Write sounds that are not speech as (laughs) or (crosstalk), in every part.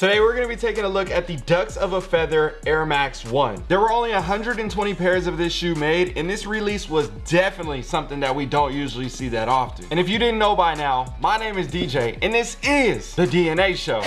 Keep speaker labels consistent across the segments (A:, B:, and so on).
A: Today we're going to be taking a look at the Ducks of a Feather Air Max 1. There were only 120 pairs of this shoe made and this release was definitely something that we don't usually see that often. And if you didn't know by now, my name is DJ and this is The DNA Show.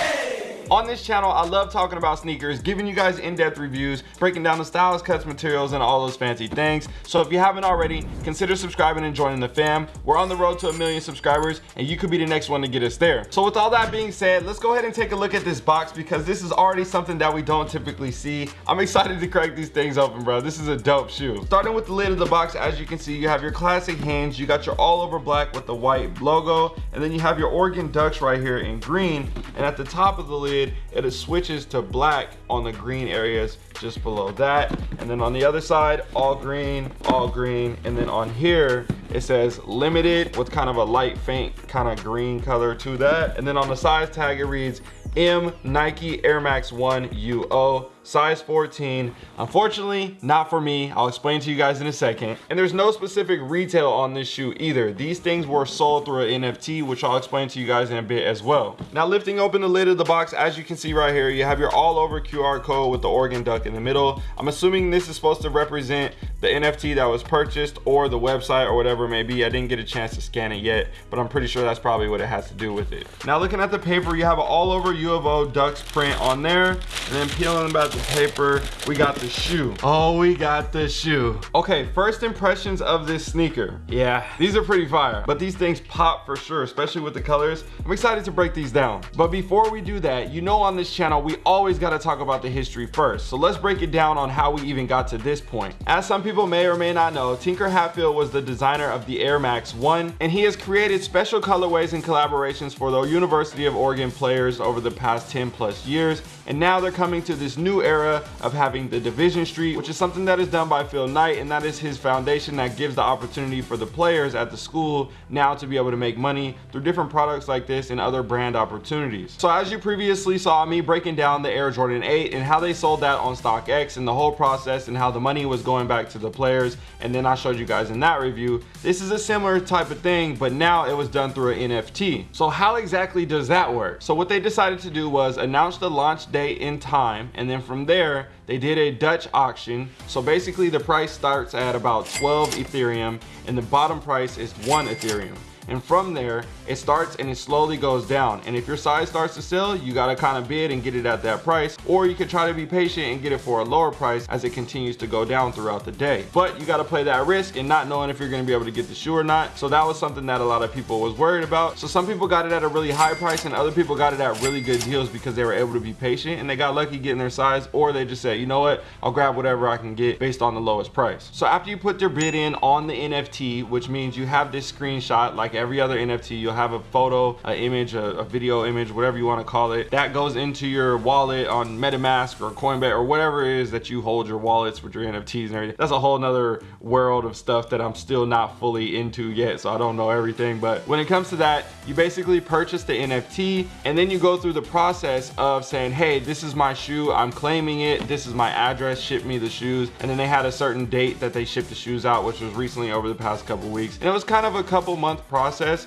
A: On this channel, I love talking about sneakers, giving you guys in-depth reviews, breaking down the styles, cuts, materials, and all those fancy things. So if you haven't already, consider subscribing and joining the fam. We're on the road to a million subscribers, and you could be the next one to get us there. So with all that being said, let's go ahead and take a look at this box because this is already something that we don't typically see. I'm excited to crack these things open, bro. This is a dope shoe. Starting with the lid of the box, as you can see, you have your classic hinge, you got your all over black with the white logo, and then you have your Oregon Ducks right here in green, and at the top of the lid, it switches to black on the green areas just below that. And then on the other side, all green, all green. And then on here, it says limited with kind of a light faint kind of green color to that. And then on the size tag, it reads M Nike Air Max 1 UO size 14 unfortunately not for me. I'll explain to you guys in a second. And there's no specific retail on this shoe either. These things were sold through an nft which i'll explain to you guys in a bit as well. Now lifting open the lid of the box as you can see right here you have your all over qr code with the oregon duck in the middle. I'm assuming this is supposed to represent the nft that was purchased or the website or whatever it may be. I didn't get a chance to scan it yet but i'm pretty sure that's probably what it has to do with it. Now looking at the paper you have an all over u of o ducks print on there and then peeling about the paper we got the shoe. Oh we got the shoe. Okay first impressions of this sneaker. Yeah. These are pretty fire but these things pop for sure especially with the colors. I'm excited to break these down. But before we do that you know on this channel we always got to talk about the history first. So let's break it down on how we even got to this point. As some people may or may not know tinker hatfield was the designer of the air max 1 and he has created special colorways and collaborations for the university of oregon players over the past 10 plus years. And now they're coming to this new era of having the division street which is something that is done by phil knight and that is his foundation that gives the opportunity for the players at the school now to be able to make money through different products like this and other brand opportunities. So as you previously saw me breaking down the air jordan 8 and how they sold that on stockx and the whole process and how the money was going back to the players and then i showed you guys in that review this is a similar type of thing but now it was done through an nft so how exactly does that work? So what they decided to do was announce the launch date in time and then from there they did a Dutch auction. So basically the price starts at about 12 Ethereum and the bottom price is one Ethereum and from there it starts and it slowly goes down. And if your size starts to sell you got to kind of bid and get it at that price. Or you could try to be patient and get it for a lower price as it continues to go down throughout the day. But you got to play that risk and not knowing if you're going to be able to get the shoe or not. So that was something that a lot of people was worried about. So some people got it at a really high price and other people got it at really good deals because they were able to be patient and they got lucky getting their size. Or they just said you know what? I'll grab whatever I can get based on the lowest price. So after you put your bid in on the NFT which means you have this screenshot like every other NFT you'll have a photo an image a, a video image whatever you want to call it that goes into your wallet on MetaMask or Coinbase or whatever it is that you hold your wallets with your NFTs and everything. That's a whole nother world of stuff that I'm still not fully into yet so I don't know everything. But when it comes to that you basically purchase the NFT and then you go through the process of saying hey this is my shoe. I'm claiming it. This is my address. Ship me the shoes. And then they had a certain date that they shipped the shoes out which was recently over the past couple weeks. And it was kind of a couple month process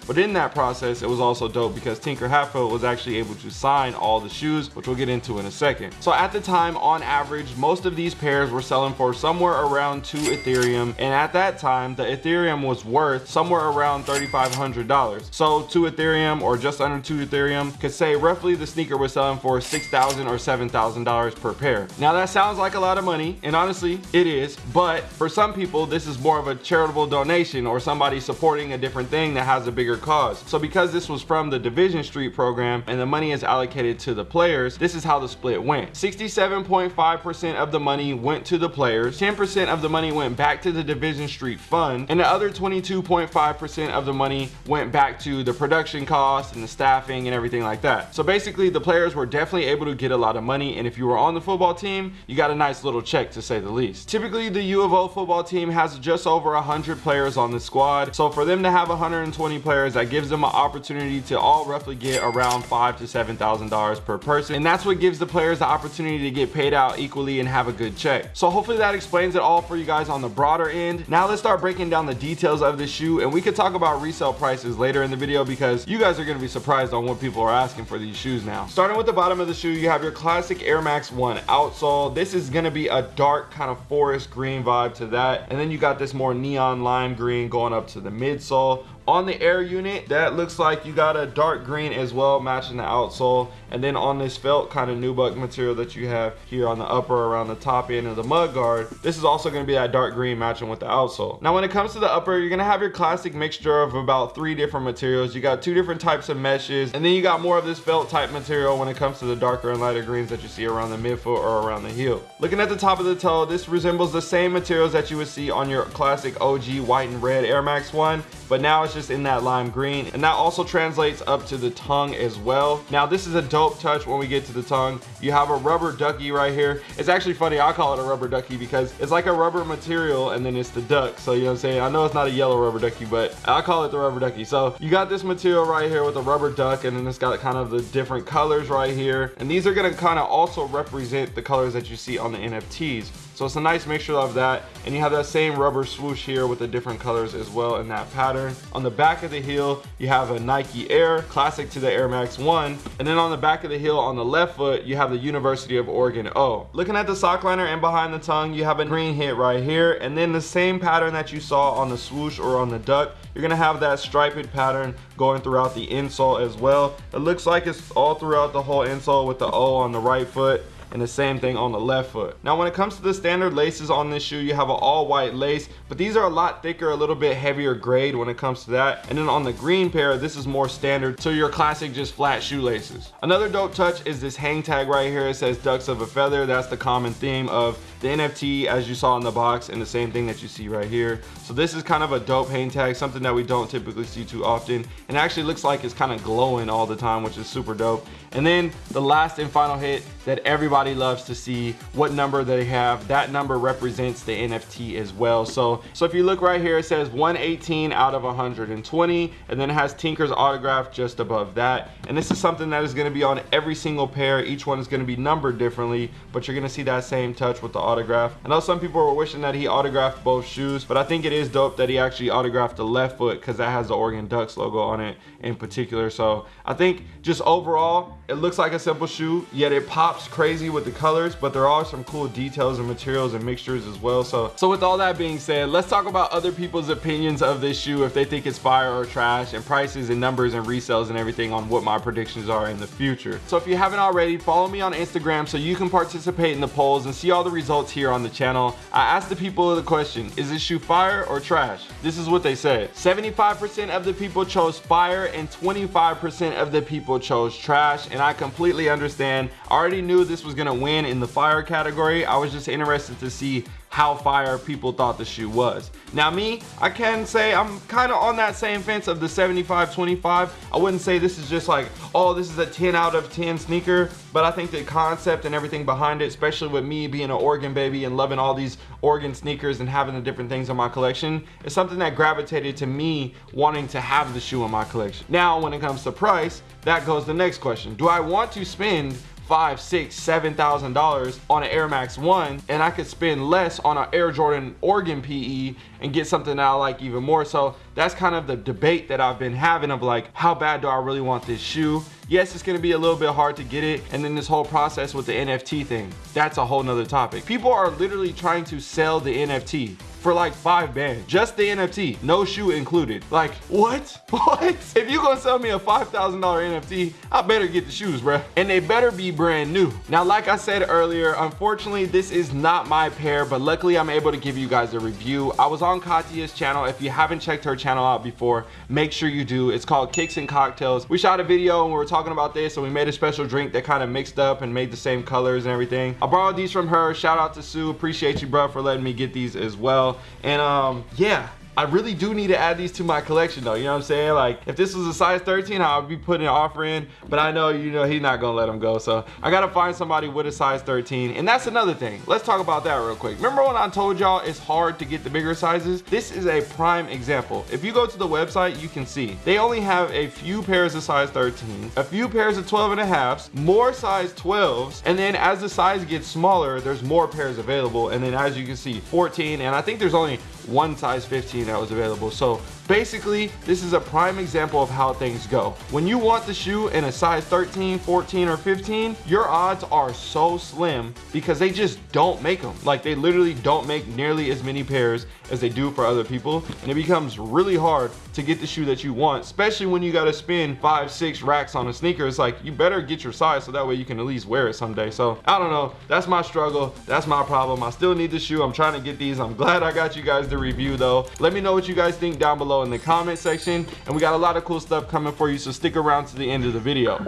A: but in that process it was also dope because Tinker Hatfield was actually able to sign all the shoes which we'll get into in a second. So at the time on average most of these pairs were selling for somewhere around two Ethereum and at that time the Ethereum was worth somewhere around $3,500 so two Ethereum or just under two Ethereum could say roughly the sneaker was selling for 6,000 or $7,000 per pair. Now that sounds like a lot of money and honestly it is but for some people this is more of a charitable donation or somebody supporting a different thing that has a bigger cause. So because this was from the division street program and the money is allocated to the players this is how the split went. 67.5 percent of the money went to the players 10 percent of the money went back to the division street fund and the other 22.5 percent of the money went back to the production costs and the staffing and everything like that. So basically the players were definitely able to get a lot of money and if you were on the football team you got a nice little check to say the least. Typically the u of o football team has just over 100 players on the squad. So for them to have 120 120 players that gives them an opportunity to all roughly get around five to seven thousand dollars per person. And that's what gives the players the opportunity to get paid out equally and have a good check. So hopefully that explains it all for you guys on the broader end. Now let's start breaking down the details of the shoe and we could talk about resale prices later in the video because you guys are going to be surprised on what people are asking for these shoes now. Starting with the bottom of the shoe you have your classic air max 1 outsole. This is going to be a dark kind of forest green vibe to that. And then you got this more neon lime green going up to the midsole on the air unit that looks like you got a dark green as well matching the outsole. And then on this felt kind of nubuck material that you have here on the upper around the top end of the mud guard this is also going to be that dark green matching with the outsole. Now when it comes to the upper you're going to have your classic mixture of about three different materials. You got two different types of meshes and then you got more of this felt type material when it comes to the darker and lighter greens that you see around the midfoot or around the heel. Looking at the top of the toe this resembles the same materials that you would see on your classic og white and red air max one but now it's just in that lime green. And that also translates up to the tongue as well. Now this is a dope touch when we get to the tongue. You have a rubber ducky right here. It's actually funny i call it a rubber ducky because it's like a rubber material and then it's the duck. So you know what i'm saying? I know it's not a yellow rubber ducky but i call it the rubber ducky. So you got this material right here with a rubber duck and then it's got kind of the different colors right here. And these are going to kind of also represent the colors that you see on the nfts so it's a nice mixture of that. And you have that same rubber swoosh here with the different colors as well in that pattern. On the back of the heel, you have a Nike Air, classic to the Air Max 1. And then on the back of the heel on the left foot, you have the University of Oregon O. Looking at the sock liner and behind the tongue, you have a green hit right here. And then the same pattern that you saw on the swoosh or on the duck, you're gonna have that striped pattern going throughout the insole as well. It looks like it's all throughout the whole insole with the O on the right foot and the same thing on the left foot. Now when it comes to the standard laces on this shoe, you have an all white lace, but these are a lot thicker, a little bit heavier grade when it comes to that. And then on the green pair, this is more standard So your classic just flat shoelaces. Another dope touch is this hang tag right here. It says ducks of a feather. That's the common theme of the NFT as you saw in the box and the same thing that you see right here. So this is kind of a dope hang tag, something that we don't typically see too often. And actually looks like it's kind of glowing all the time, which is super dope. And then the last and final hit that everybody loves to see what number they have. That number represents the NFT as well. So, so if you look right here, it says 118 out of 120, and then it has Tinker's autograph just above that. And this is something that is gonna be on every single pair. Each one is gonna be numbered differently, but you're gonna see that same touch with the autograph. I know some people were wishing that he autographed both shoes, but I think it is dope that he actually autographed the left foot because that has the Oregon Ducks logo on it in particular. So I think just overall, it looks like a simple shoe, yet it pops crazy with the colors, but there are some cool details and materials and mixtures as well. So, so with all that being said, let's talk about other people's opinions of this shoe, if they think it's fire or trash, and prices and numbers and resales and everything on what my predictions are in the future. So if you haven't already, follow me on Instagram so you can participate in the polls and see all the results here on the channel. I asked the people the question, is this shoe fire or trash? This is what they said. 75% of the people chose fire and 25% of the people chose trash and I completely understand. I already knew this was gonna win in the fire category. I was just interested to see how fire people thought the shoe was. Now me, I can say I'm kind of on that same fence of the 75-25. I wouldn't say this is just like, oh, this is a 10 out of 10 sneaker, but I think the concept and everything behind it, especially with me being an Oregon baby and loving all these Oregon sneakers and having the different things in my collection, is something that gravitated to me wanting to have the shoe in my collection. Now, when it comes to price, that goes the next question. Do I want to spend five, six, seven thousand dollars on an Air Max One, and I could spend less on an Air Jordan Oregon PE and get something that I like even more. So that's kind of the debate that I've been having of like, how bad do I really want this shoe? Yes, it's gonna be a little bit hard to get it. And then this whole process with the NFT thing, that's a whole nother topic. People are literally trying to sell the NFT for like five bands. Just the NFT, no shoe included. Like, what? (laughs) What? If you gonna sell me a $5,000 NFT, I better get the shoes, bruh. And they better be brand new. Now, like I said earlier, unfortunately, this is not my pair, but luckily I'm able to give you guys a review. I was on Katya's channel. If you haven't checked her channel out before, make sure you do. It's called Kicks and Cocktails. We shot a video and we were talking about this and we made a special drink that kind of mixed up and made the same colors and everything. I borrowed these from her. Shout out to Sue. Appreciate you, bro, for letting me get these as well. And um, yeah, I really do need to add these to my collection though. You know what I'm saying? Like if this was a size 13, I would be putting an offer in, but I know, you know, he's not gonna let him go. So I gotta find somebody with a size 13. And that's another thing. Let's talk about that real quick. Remember when I told y'all it's hard to get the bigger sizes? This is a prime example. If you go to the website, you can see they only have a few pairs of size 13s, a few pairs of 12 and a halfs, more size 12s, and then as the size gets smaller, there's more pairs available. And then as you can see, 14, and I think there's only one size 15 that was available. So basically, this is a prime example of how things go. When you want the shoe in a size 13, 14, or 15, your odds are so slim because they just don't make them. Like they literally don't make nearly as many pairs as they do for other people. And it becomes really hard to get the shoe that you want, especially when you gotta spend five, six racks on a sneaker. It's like, you better get your size so that way you can at least wear it someday. So I don't know, that's my struggle. That's my problem. I still need the shoe. I'm trying to get these. I'm glad I got you guys the review though. Let me know what you guys think down below in the comment section. And we got a lot of cool stuff coming for you. So stick around to the end of the video.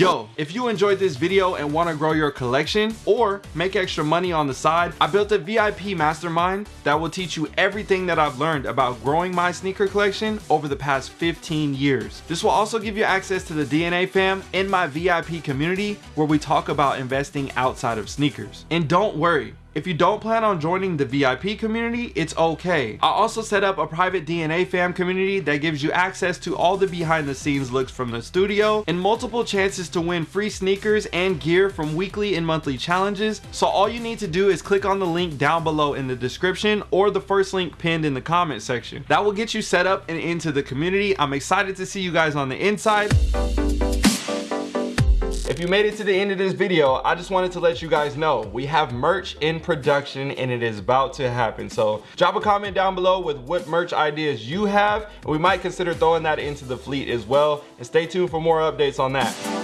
A: Yo, if you enjoyed this video and want to grow your collection or make extra money on the side, I built a VIP mastermind that will teach you everything that I've learned about growing my sneaker collection over the past 15 years. This will also give you access to the DNA fam in my VIP community where we talk about investing outside of sneakers. And don't worry, if you don't plan on joining the VIP community, it's okay. I also set up a private DNA fam community that gives you access to all the behind the scenes looks from the studio and multiple chances to win free sneakers and gear from weekly and monthly challenges. So all you need to do is click on the link down below in the description or the first link pinned in the comment section. That will get you set up and into the community. I'm excited to see you guys on the inside. If you made it to the end of this video, I just wanted to let you guys know we have merch in production and it is about to happen. So drop a comment down below with what merch ideas you have and we might consider throwing that into the fleet as well. And stay tuned for more updates on that.